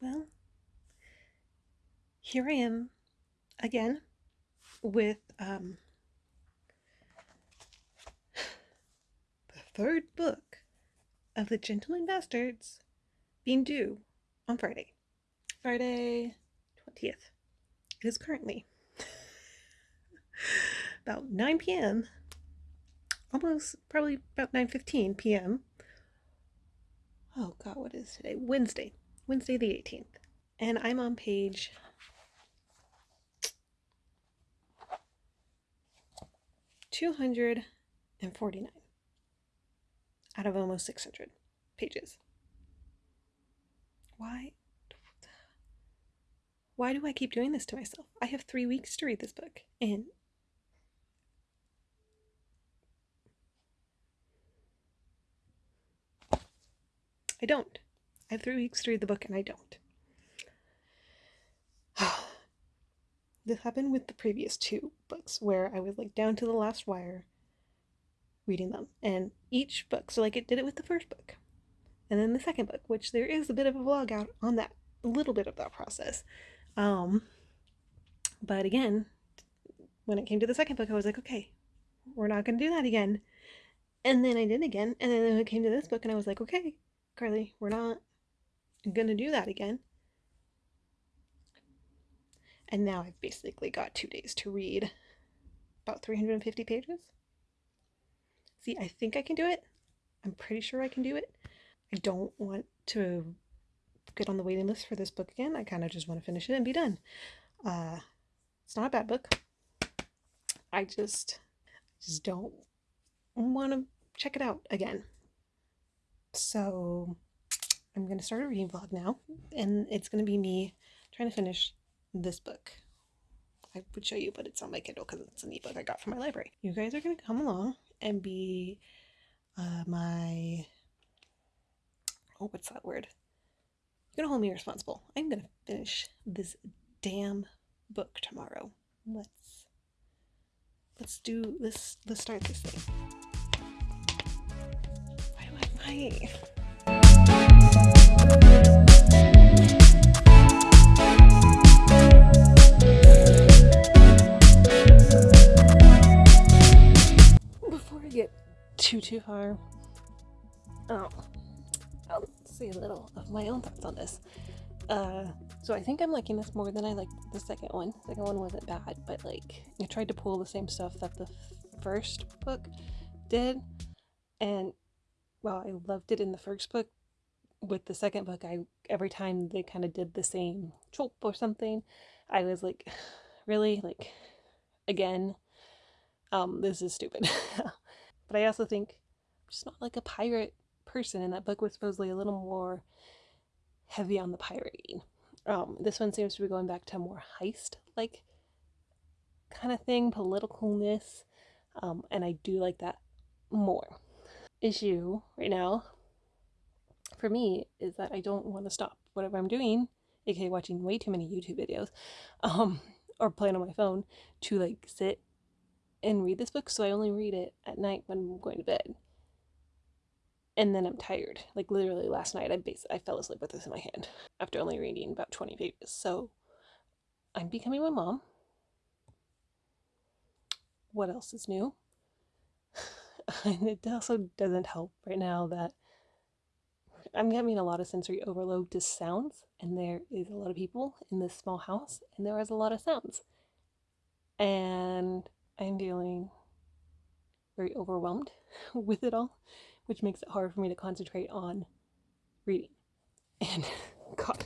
Well, here I am again with um, the third book of The Gentleman Bastards being due on Friday. Friday 20th. It is currently about 9 p.m. Almost probably about 9:15 p.m. Oh god, what is today? Wednesday. Wednesday the 18th. And I'm on page 249 out of almost 600 pages. Why? Why do I keep doing this to myself? I have three weeks to read this book, and I don't. I have three weeks to read the book, and I don't. this happened with the previous two books where I was like down to the last wire reading them. And each book, so like it did it with the first book. And then the second book, which there is a bit of a vlog out on that, a little bit of that process. Um, but again, when it came to the second book, I was like, okay, we're not going to do that again. And then I did again. And then it came to this book, and I was like, okay, Carly, we're not going to do that again. And now I've basically got two days to read about 350 pages. See, I think I can do it. I'm pretty sure I can do it. I don't want to get on the waiting list for this book again. I kind of just want to finish it and be done. Uh, it's not a bad book. I just, just don't want to check it out again. So I'm going to start a reading vlog now, and it's going to be me trying to finish this book. I would show you, but it's on my Kindle because it's an ebook I got from my library. You guys are going to come along and be uh, my oh, what's that word? You're gonna hold me responsible. I'm gonna finish this damn book tomorrow. Let's let's do this. Let's start this thing. Why do I too too far, oh, I'll say a little of my own thoughts on this. Uh, so I think I'm liking this more than I liked the second one. The second one wasn't bad, but like I tried to pull the same stuff that the first book did, and while I loved it in the first book, with the second book, I every time they kind of did the same trope or something, I was like, really, like, again, um, this is stupid. but I also think I'm just not like a pirate person, and that book was supposedly a little more heavy on the pirating. Um, this one seems to be going back to more heist like kind of thing, politicalness, um, and I do like that more. Issue right now for me is that I don't want to stop whatever I'm doing, aka watching way too many YouTube videos, um, or playing on my phone, to like sit and read this book. So I only read it at night when I'm going to bed and then I'm tired. Like literally last night, I basically I fell asleep with this in my hand after only reading about 20 pages. So I'm becoming my mom. What else is new? and it also doesn't help right now that I'm having a lot of sensory overload to sounds, and there is a lot of people in this small house, and there is a lot of sounds. And I'm feeling very overwhelmed with it all which makes it hard for me to concentrate on reading. And God,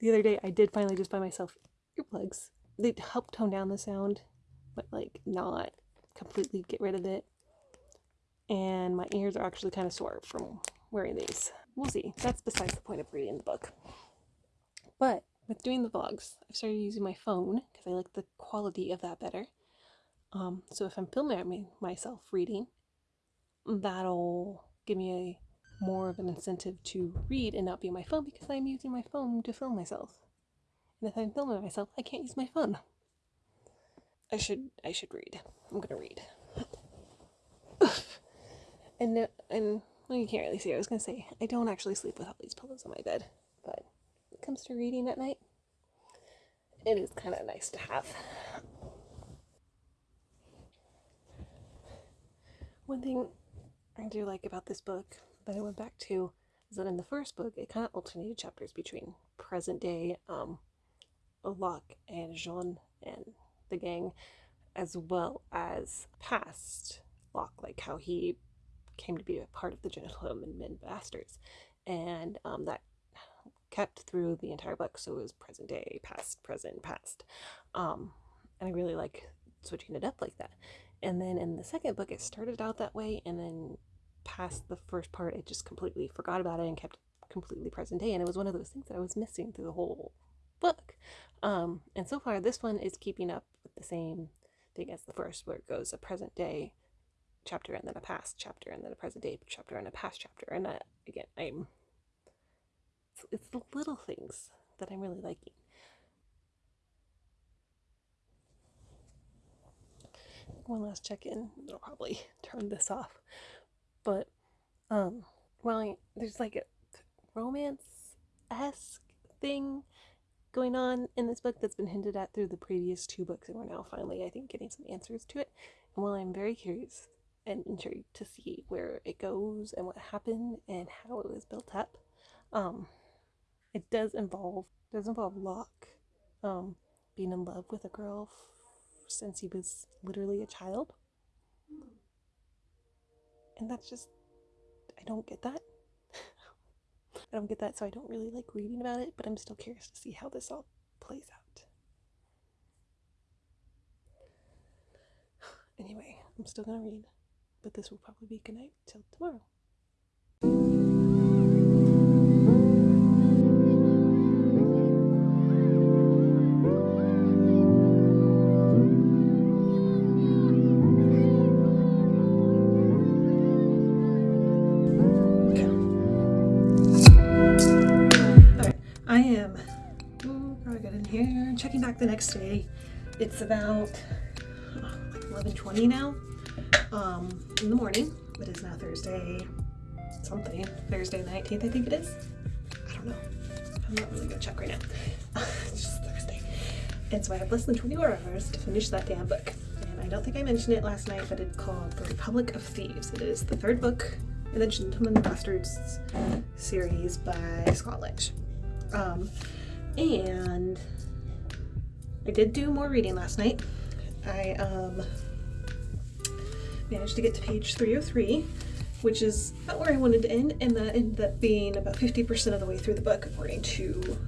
the other day I did finally just buy myself earplugs. They help tone down the sound, but like not completely get rid of it. And my ears are actually kind of sore from wearing these. We'll see. That's besides the point of reading the book. But with doing the vlogs, I've started using my phone because I like the quality of that better. Um, so if I'm filming myself reading, that'll give me a more of an incentive to read and not be on my phone because I'm using my phone to film myself. And if I'm filming myself, I can't use my phone. I should I should read. I'm gonna read. and uh, and well, you can't really see. I was gonna say I don't actually sleep with all these pillows on my bed, but it comes to reading at night. It is kind of nice to have. One thing I do like about this book that I went back to is that in the first book it kind of alternated chapters between present day um, Locke and Jean and the gang, as well as past Locke, like how he came to be a part of the Gentlemen Bastards, and um, that kept through the entire book. So it was present day, past, present, past, um, and I really like switching it up like that. And then in the second book, it started out that way, and then past the first part, it just completely forgot about it and kept completely present day. And it was one of those things that I was missing through the whole book. Um, and so far, this one is keeping up with the same thing as the first, where it goes a present day chapter and then a past chapter and then a present day chapter and a past chapter. And I, again, I'm it's, it's the little things that I'm really liking. One last check in. I'll probably turn this off. But, um, well, there's like a romance esque thing going on in this book that's been hinted at through the previous two books, and we're now finally, I think, getting some answers to it. And while I'm very curious and intrigued to see where it goes and what happened and how it was built up, um, it does involve does involve Locke, um, being in love with a girl f- since he was literally a child, and that's just I don't get that. I don't get that, so I don't really like reading about it, but I'm still curious to see how this all plays out. Anyway, I'm still gonna read, but this will probably be good night till tomorrow. I am ooh, probably good in here checking back the next day. It's about oh, like 11.20 now um, in the morning. It is now Thursday something. Thursday the 19th, I think it is. I don't know. I'm not really gonna check right now. it's just Thursday. And so I have less than 24 hours to finish that damn book. And I don't think I mentioned it last night, but it's called The Republic of Thieves. It is the third book in the Gentlemen Bastards series by Scott Lynch. Um, and I did do more reading last night. I um, managed to get to page 303, which is about where I wanted to end, and that ended up being about 50% of the way through the book according to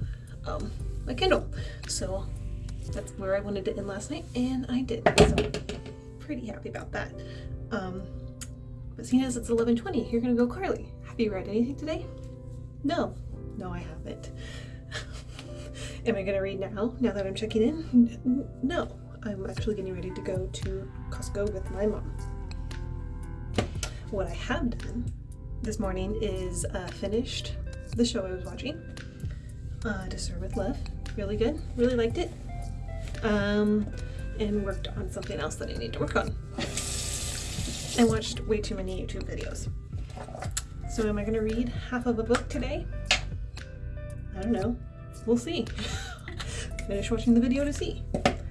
um, my Kindle. So that's where I wanted to end last night, and I did. So pretty happy about that. Um, but seeing as it's 11.20, you're gonna go Carly. Have you read anything today? No, no I haven't. Am I to read now, now that I'm checking in? No, I'm actually getting ready to go to Costco with my mom. What I have done this morning is uh, finished the show I was watching, uh, To Serve With Love. Really good, really liked it. Um, and worked on something else that I need to work on. I watched way too many YouTube videos. So am I going to read half of a book today? I don't know we'll see. Finish watching the video to see.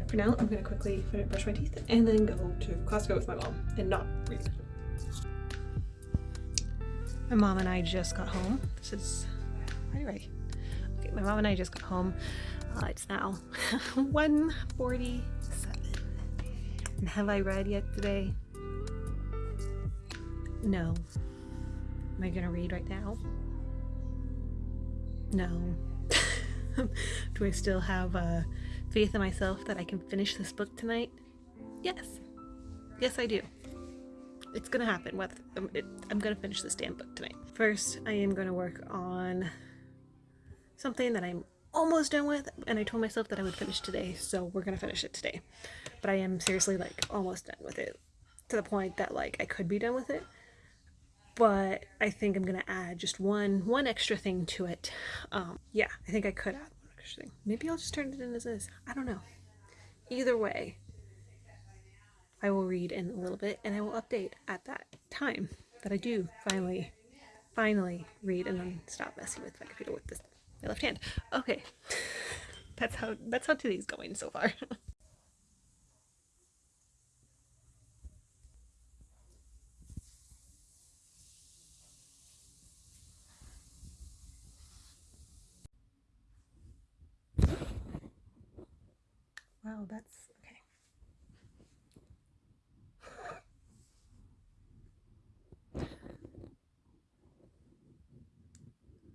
For now, I'm gonna quickly brush my teeth and then go to Costco with my mom and not read. My mom and I just got home. This is right, right. Okay, my mom and I just got home. Uh, it's now 1:47. And have I read yet today? No. Am I gonna read right now? No. Do I still have uh, faith in myself that I can finish this book tonight? Yes. Yes, I do. It's gonna happen. Whether um, it, I'm gonna finish this damn book tonight. First, I am gonna work on something that I'm almost done with, and I told myself that I would finish today, so we're gonna finish it today. But I am seriously like almost done with it, to the point that like I could be done with it, but I think I'm gonna add just one one extra thing to it. Um, yeah, I think I could add one extra thing. Maybe I'll just turn it in as is. I don't know. Either way, I will read in a little bit and I will update at that time that I do finally, finally read and then stop messing with my computer with this my left hand. Okay. That's how that's how today's going so far. wow, that's okay.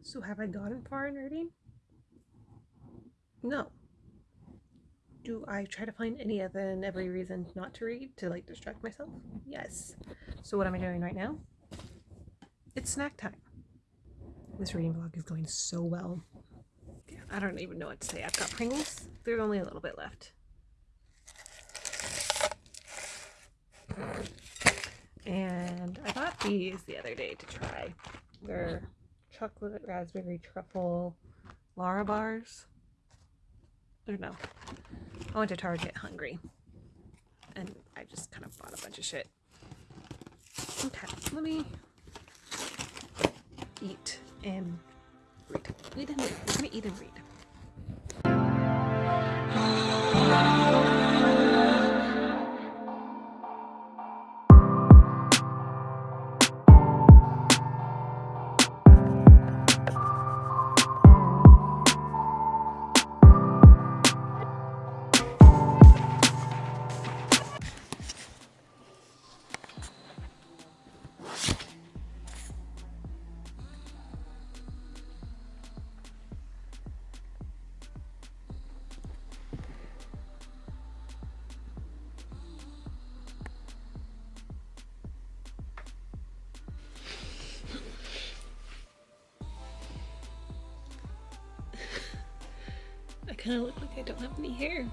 So have I gotten far in reading? No. Do I try to find any other and every reason not to read to like distract myself? Yes. So what am I doing right now? It's snack time. This reading vlog is going so well. I don't even know what to say. I've got Pringles. There's only a little bit left. And I bought these the other day to try. They're chocolate raspberry truffle Larabars. Or no. I went to Target hungry. And I just kind of bought a bunch of shit. Okay, let me eat and read. Eat and read. We're gonna eat and read. Kind of look like I don't have any hair.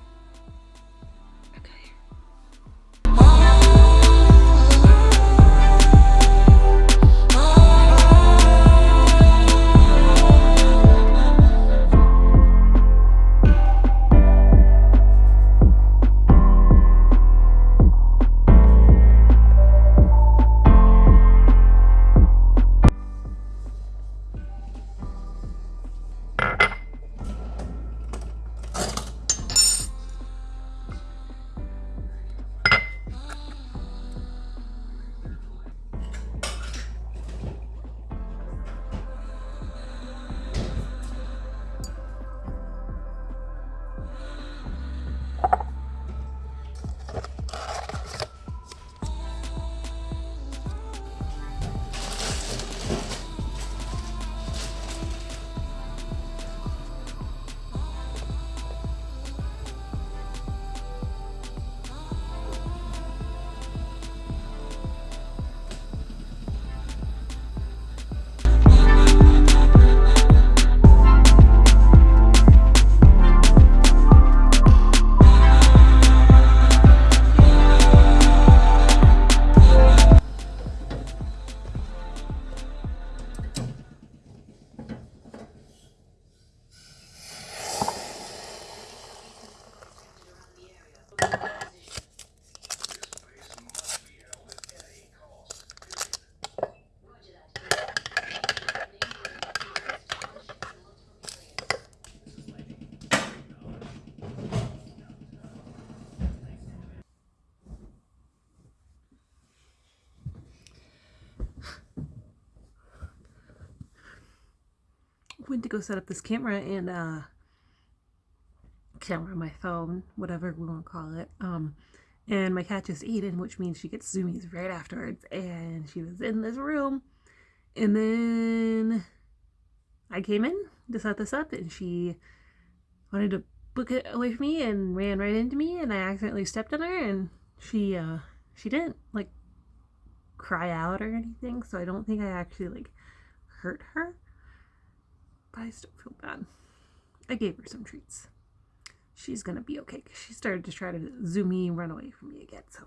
Went to go set up this camera and uh camera my phone whatever we want to call it um and my cat just ate it which means she gets zoomies right afterwards and she was in this room. And then i came in to set this up and she wanted to book it away from me and ran right into me and i accidentally stepped on her and she uh she didn't like cry out or anything so i don't think i actually like hurt her I still feel bad. I gave her some treats. She's gonna be okay because she started to try to zoom me and run away from me again. So,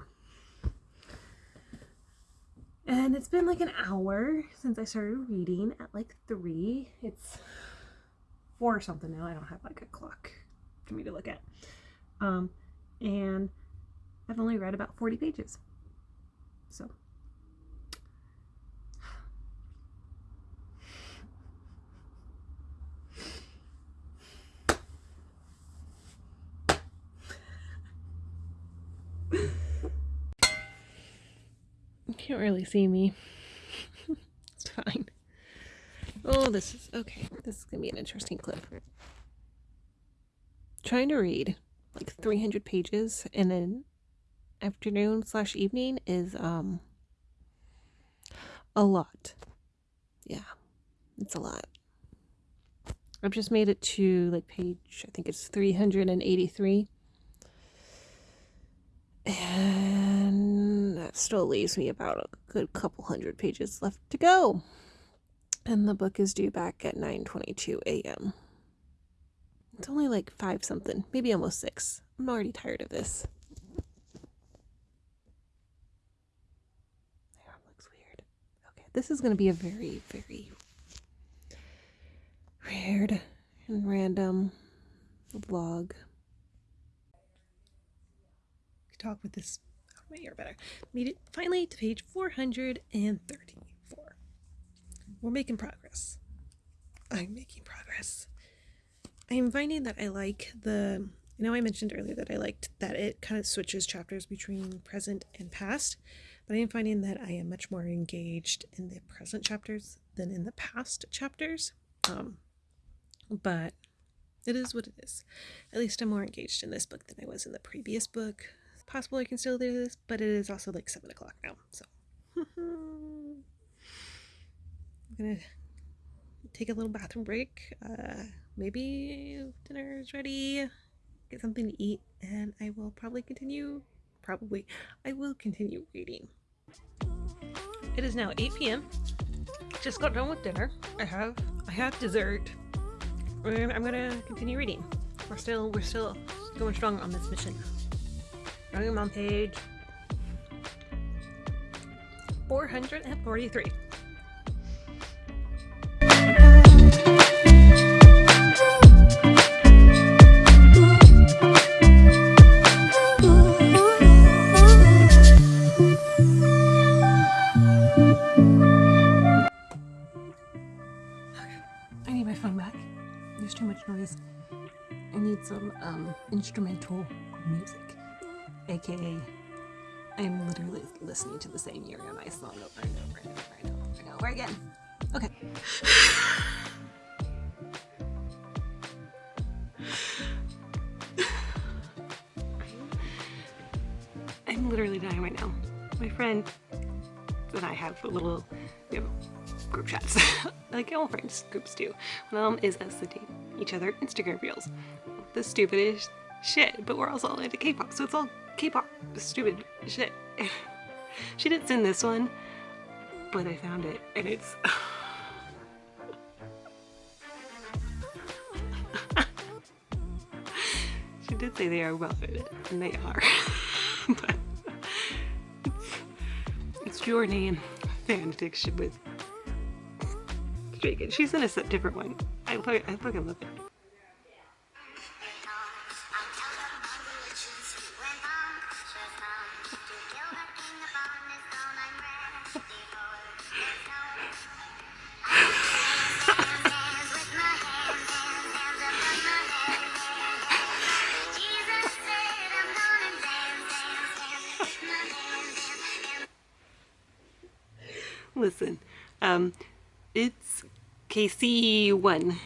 and it's been like an hour since I started reading at like three. It's four or something now. I don't have like a clock for me to look at. Um, and I've only read about 40 pages. So can't really see me. it's fine. Oh, this is okay. This is gonna be an interesting clip. Trying to read like 300 pages in an afternoon slash evening is um a lot. Yeah, it's a lot. I've just made it to like page, I think it's 383. And still leaves me about a good couple hundred pages left to go. And the book is due back at 9:22 a.m. It's only like 5 something, maybe almost 6. I'm already tired of this. looks weird. Okay, this is going to be a very very weird and random vlog. Talk with this my ear better. Made it finally to page 434. We're making progress. I'm making progress. I'm finding that I like the you know I mentioned earlier that I liked that it kind of switches chapters between present and past, but I am finding that I am much more engaged in the present chapters than in the past chapters. Um, but it is what it is. At least I'm more engaged in this book than I was in the previous book. Possible I can still do this, but it is also like 7 o'clock now, so. I'm gonna take a little bathroom break. Uh, maybe dinner is ready, get something to eat, and I will probably continue, probably, I will continue reading. It is now 8 p.m. Just got done with dinner. I have, I have dessert. And I'm gonna continue reading. We're still we're still going strong on this mission. I'm on page 443. To the same Yuri on Ice song over and over and over and over and over again. Okay. I'm literally dying right now. My friend and I have a little, group chats, like all friends groups do. One of them is us sending each other Instagram reels. The stupidest shit, but we're also all into K-pop, so it's all K-pop stupid shit. she didn't send this one, but I found it, and it's... she did say they are well fitted and they are. but it's, it's your name fan fiction with she sent us a different one. I, I fucking love it. It's KC1.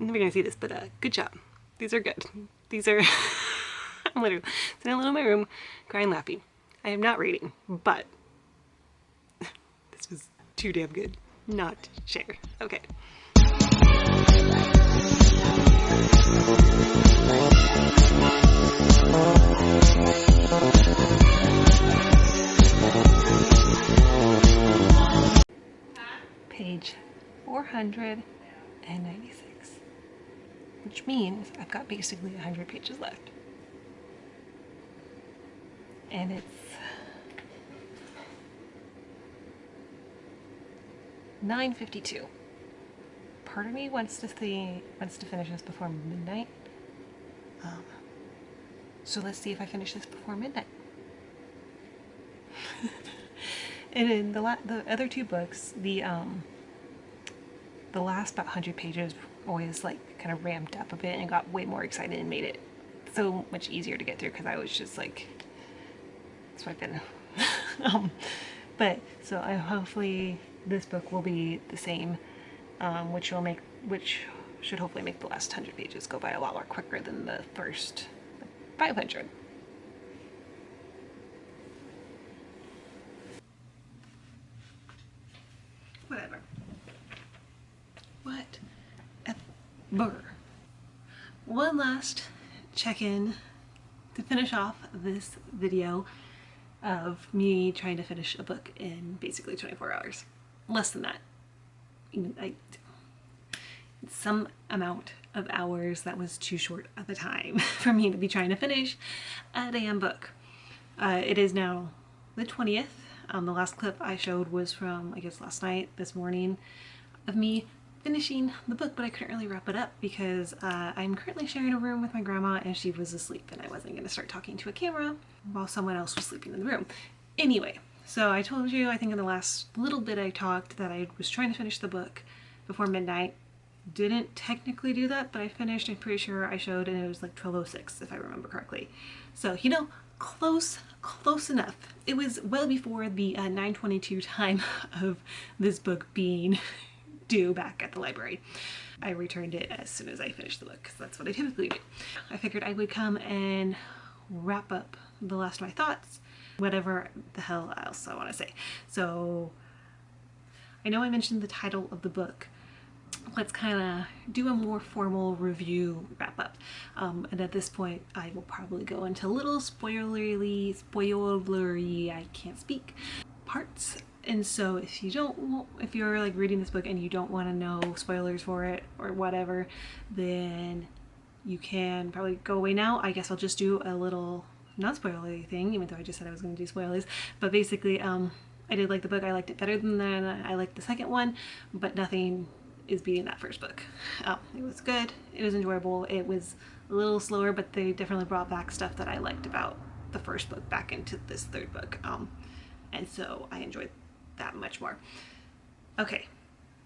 I'm never gonna see this, but uh, good job. These are good. These are, I'm literally sitting alone in my room, crying, laughing. I am not reading, but this was too damn good not to share. Okay. Page 496, which means I've got basically 100 pages left. And it's 9.52. Part of me wants to see, wants to finish this before midnight. Um, so let's see if I finish this before midnight. and in the the other two books, the um, the last about 100 pages always like kind of ramped up a bit and got way more excited and made it so much easier to get through because I was just like, been um, but so I hopefully this book will be the same, um, which will make which should hopefully make the last 100 pages go by a lot more quicker than the first 500. Whatever. What? Burr. One last check-in to finish off this video of me trying to finish a book in basically 24 hours. Less than that. Even I, some amount of hours that was too short of a time for me to be trying to finish a damn book. Uh, it is now the 20th. Um, the last clip I showed was from, I guess, last night, this morning, of me finishing the book, but I couldn't really wrap it up because uh, I'm currently sharing a room with my grandma and she was asleep and I wasn't going to start talking to a camera while someone else was sleeping in the room. Anyway, so I told you, I think in the last little bit I talked that I was trying to finish the book before midnight. Didn't technically do that, but I finished, I'm pretty sure I showed, and it was like 12.06 if I remember correctly. So, you know, close, close enough. It was well before the uh, 922 time of this book being due back at the library. I returned it as soon as I finished the book because that's what I typically do. I figured I would come and wrap up the last of my thoughts, whatever the hell else I want to say. So I know I mentioned the title of the book. Let's kind of do a more formal review wrap up. Um, and at this point, I will probably go into little spoilery, spoilery, I can't speak, parts and so if you don't if you're like reading this book and you don't want to know spoilers for it or whatever then you can probably go away now. I guess i'll just do a little not spoilery thing even though i just said i was going to do spoilers. But basically um i did like the book. I liked it better than that i liked the second one but nothing is beating that first book. Um, it was good. It was enjoyable. It was a little slower but they definitely brought back stuff that i liked about the first book back into this third book. Um and so i enjoyed that much more. Okay,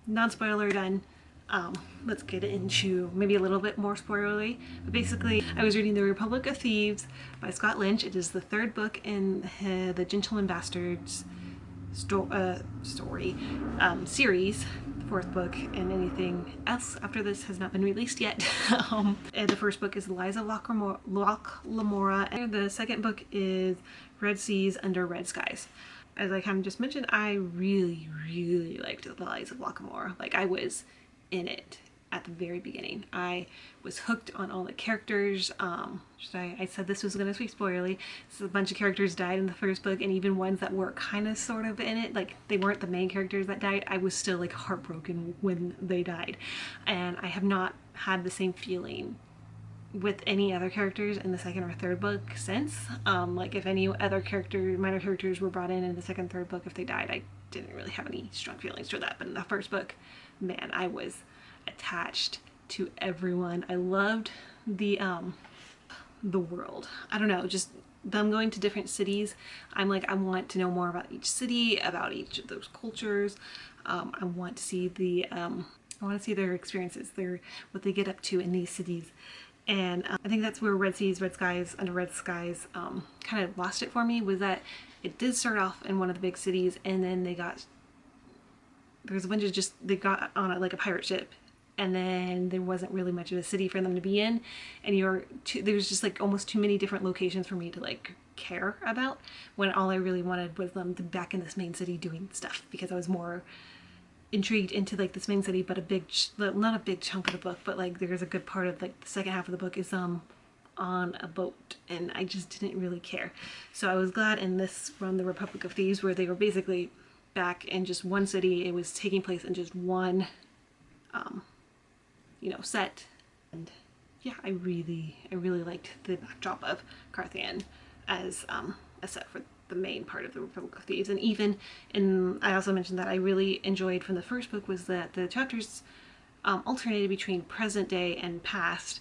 non-spoiler done. Um, let's get into maybe a little bit more spoilery. But basically, I was reading The Republic of Thieves by Scott Lynch. It is the third book in the Gentleman Bastards sto uh, story um, series, the fourth book, and anything else after this has not been released yet. um, and the first book is Lies of Locke Lamora, and the second book is Red Seas Under Red Skies as I kind of just mentioned, I really, really liked The Lies of Locke Lamora. Like, I was in it at the very beginning. I was hooked on all the characters. Um, I, I, said this was going to be spoilerly. So a bunch of characters died in the first book, and even ones that were kind of sort of in it, like they weren't the main characters that died, I was still like heartbroken when they died. And I have not had the same feeling with any other characters in the second or third book since. Um, like if any other character, minor characters were brought in in the second, third book, if they died, I didn't really have any strong feelings for that. But in the first book, man, I was attached to everyone. I loved the, um, the world. I don't know, just them going to different cities. I'm like, I want to know more about each city, about each of those cultures. Um, I want to see the, um, I want to see their experiences, their, what they get up to in these cities and um, I think that's where Red Seas, Red Skies, Under Red Skies um, kind of lost it for me was that it did start off in one of the big cities and then they got there was a bunch of just they got on a, like a pirate ship and then there wasn't really much of a city for them to be in. And you're too, there was just like almost too many different locations for me to like care about when all I really wanted was them to back in this main city doing stuff because I was more intrigued into like this main city but a big not a big chunk of the book but like there's a good part of like the second half of the book is um on a boat and I just didn't really care. So I was glad in this run the Republic of Thieves where they were basically back in just one city. It was taking place in just one um you know set. And yeah I really I really liked the backdrop of Karthain as um a set for the main part of the Republic of Thieves. And even, and I also mentioned that I really enjoyed from the first book was that the chapters um, alternated between present day and past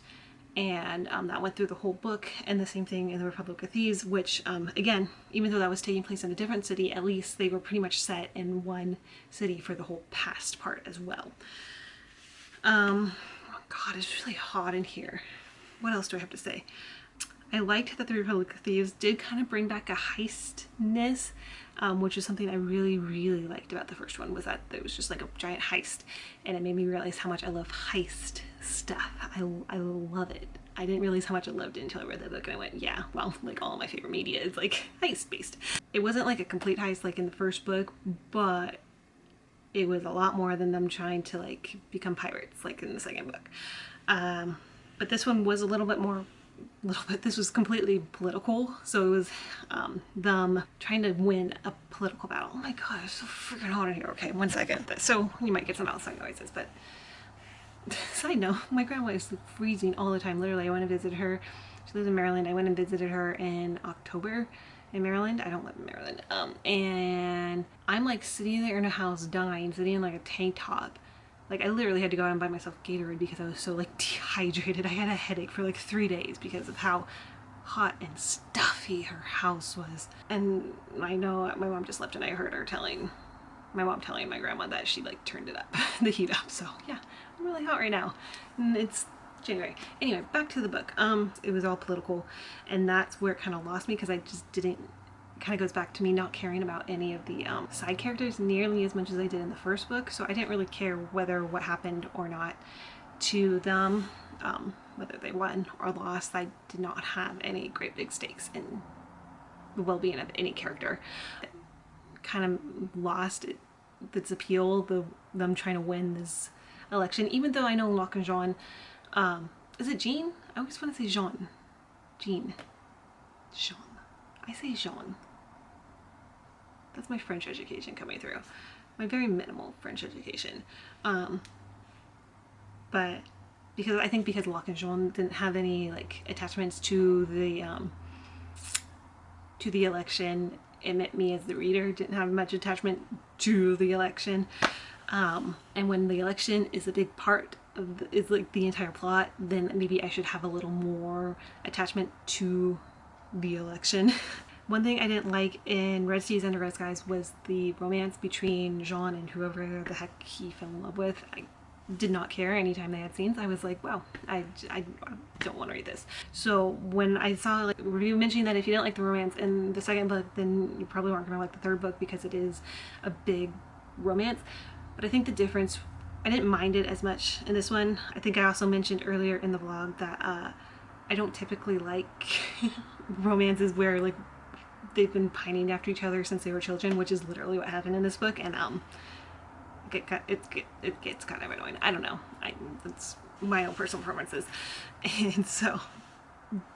and um, that went through the whole book and the same thing in the Republic of Thieves which um, again even though that was taking place in a different city at least they were pretty much set in one city for the whole past part as well. Um, oh god it's really hot in here. What else do I have to say? I liked that the Republic of Thieves did kind of bring back a heistness um, which is something I really, really liked about the first one was that it was just like a giant heist and it made me realize how much I love heist stuff. I, I love it. I didn't realize how much I loved it until I read the book and I went, yeah, well, like all my favorite media is like heist based. It wasn't like a complete heist like in the first book, but it was a lot more than them trying to like become pirates like in the second book. Um, but this one was a little bit more little bit this was completely political so it was um, them trying to win a political battle oh my god it's so freaking hot in here okay one second so you might get some outside noises but side note my grandma is freezing all the time literally I went to visit her she lives in Maryland I went and visited her in October in Maryland. I don't live in Maryland. Um, and I'm like sitting there in a house dying, sitting in like a tank top. Like I literally had to go out and buy myself Gatorade because I was so like dehydrated. I had a headache for like three days because of how hot and stuffy her house was. And I know my mom just left and I heard her telling my mom telling my grandma that she like turned it up, the heat up. So yeah, I'm really hot right now. And it's January. Anyway, back to the book. Um, it was all political and that's where it kind of lost me because I just didn't kind of goes back to me not caring about any of the um, side characters nearly as much as I did in the first book. So I didn't really care whether what happened or not to them, um, whether they won or lost. I did not have any great big stakes in the well-being of any character. It kind of lost it, its appeal, the them trying to win this election, even though I know Locke and Jean um, is it Jean? I always want to say Jean. Jean. Jean. I say Jean. That's my French education coming through. My very minimal French education. Um, but because I think because Locke and Jean didn't have any like attachments to the um, to the election, it meant me as the reader didn't have much attachment to the election. Um, and when the election is a big part the, is like the entire plot, then maybe I should have a little more attachment to the election. One thing I didn't like in Red Seas Under Red Skies was the romance between Jean and whoever the heck he fell in love with. I did not care anytime they had scenes. I was like, wow, I, I don't want to read this. So when I saw like review mentioning that if you didn't like the romance in the second book, then you probably weren't going to like the third book because it is a big romance. But I think the difference I didn't mind it as much in this one. I think I also mentioned earlier in the vlog that uh, I don't typically like romances where like they've been pining after each other since they were children, which is literally what happened in this book. And um, it, it, it, it gets kind of annoying. I don't know. I, it's my own personal preferences. And so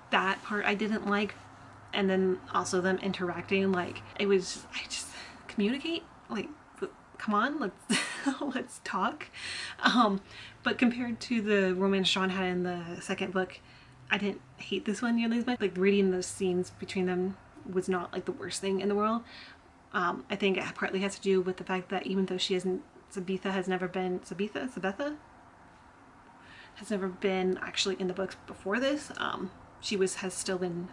that part I didn't like. And then also them interacting, like it was, I just communicate, like come on, let's let's talk. Um, but compared to the romance Jean had in the second book, I didn't hate this one nearly as much. Like reading those scenes between them was not like the worst thing in the world. Um, I think it partly has to do with the fact that even though she hasn't, Sabitha has never been, Sabitha? Sabetha? Has never been actually in the books before this. Um, she was, has still been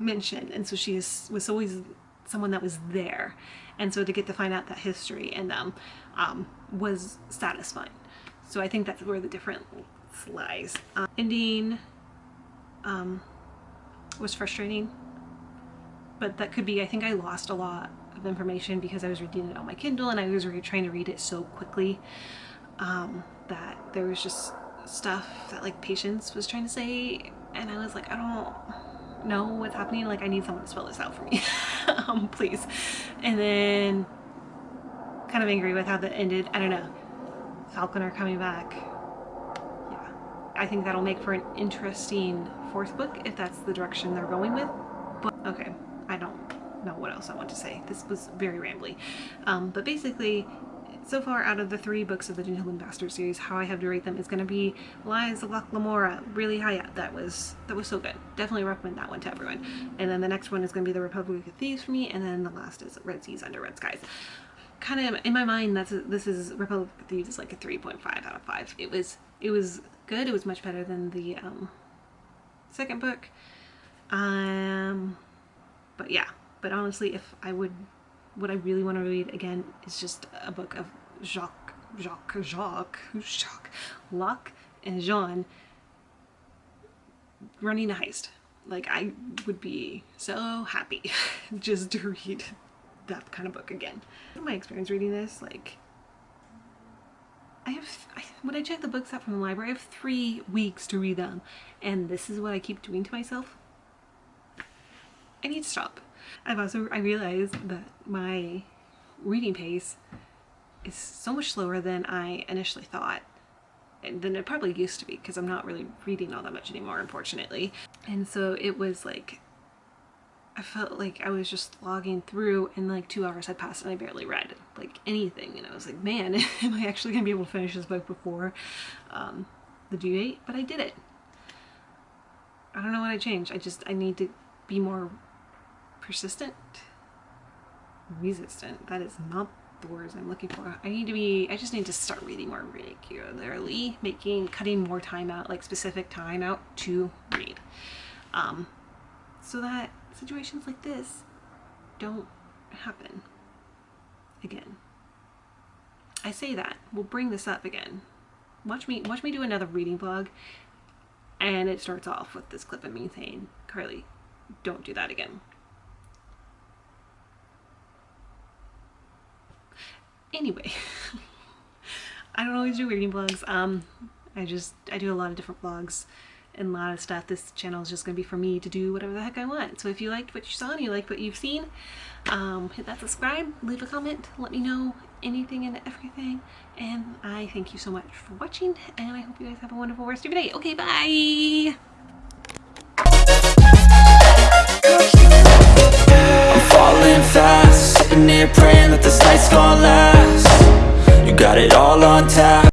mentioned and so she is, was always someone that was there and so to get to find out that history in them um, was satisfying so I think that's where the difference lies um, ending um, was frustrating but that could be I think I lost a lot of information because I was reading it on my Kindle and I was trying to read it so quickly um, that there was just stuff that like Patience was trying to say and I was like I don't know what's happening like I need someone to spell this out for me. Um please. And then kind of angry with how that ended I don't know Falconer coming back. Yeah I think that'll make for an interesting fourth book if that's the direction they're going with but okay I don't know what else I want to say this was very rambly um, but basically so far out of the three books of the Gentleman Bastard series, how I have to rate them is going to be Lies of Locke Lamora, really high up. That was that was so good. Definitely recommend that one to everyone. And then the next one is going to be The Republic of Thieves for me, and then the last is Red Seas Under Red Skies. Kind of in my mind, that's a, this is Republic of Thieves is like a 3.5 out of 5. It was it was good. It was much better than the um, second book. Um, but yeah, but honestly, if I would what I really want to read again is just a book of Jacques, Jacques, Jacques, Jacques, Locke and Jean running a heist. Like I would be so happy just to read that kind of book again. My experience reading this, like, I have, I, when I check the books out from the library, I have three weeks to read them. And this is what I keep doing to myself. I need to stop. I've also, I realized that my reading pace is so much slower than I initially thought and than it probably used to be because I'm not really reading all that much anymore unfortunately. And so it was like I felt like I was just logging through and like two hours had passed and I barely read like anything. And I was like man am I actually gonna be able to finish this book before um, the due date? But I did it. I don't know what I changed. I just I need to be more persistent resistant that is not the words I'm looking for. I need to be, I just need to start reading more regularly, making, cutting more time out, like specific time out to read. Um, so that situations like this don't happen again. I say that, we'll bring this up again. Watch me, watch me do another reading vlog and it starts off with this clip of me saying, Carly, don't do that again. Anyway, I don't always do reading vlogs. Um, I just, I do a lot of different vlogs and a lot of stuff. This channel is just going to be for me to do whatever the heck I want. So if you liked what you saw and you liked what you've seen, um, hit that subscribe, leave a comment, let me know anything and everything. And I thank you so much for watching and I hope you guys have a wonderful rest of your day. Okay, bye! I'm falling fast, sitting here praying that this night's gonna last. You got it all on tap